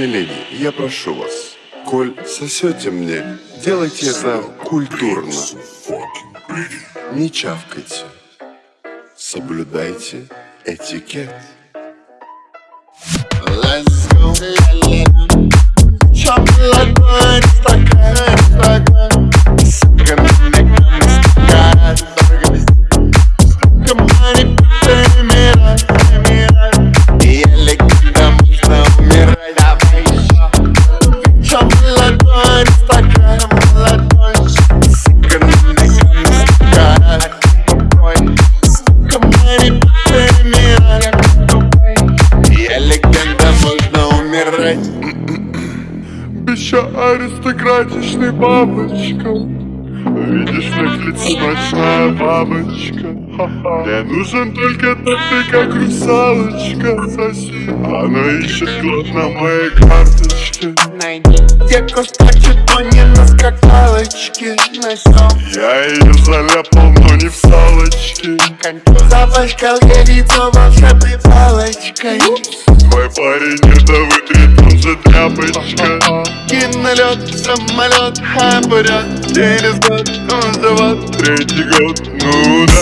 миледи, я прошу вас, коль сосете мне, делайте это культурно. Не чавкайте. Соблюдайте этикет. Let's Еще аристократичный бабочка. Видишь, на лице ночная бабочка. Мне нужен только ты, как русалочка. Соси, она ищет клад на моей карточке. Найди. Девку скачет, но не на скакалочке. Я ее заляпал, но не в салочке. Запачкал я лицо волшебной палочкой. Твой парень это вытрет, он же тряпочка Летит на самолет а обрет Через год ну, он живет, третий год, ну да.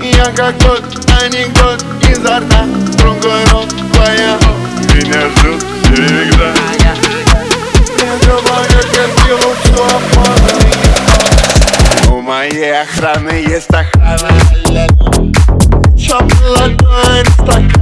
Я как тот анекдот изо рта Другой рот твоя, меня ждет всегда. Я говорю красиву, что можно У моей охраны есть охрана. Шоколадной стакан.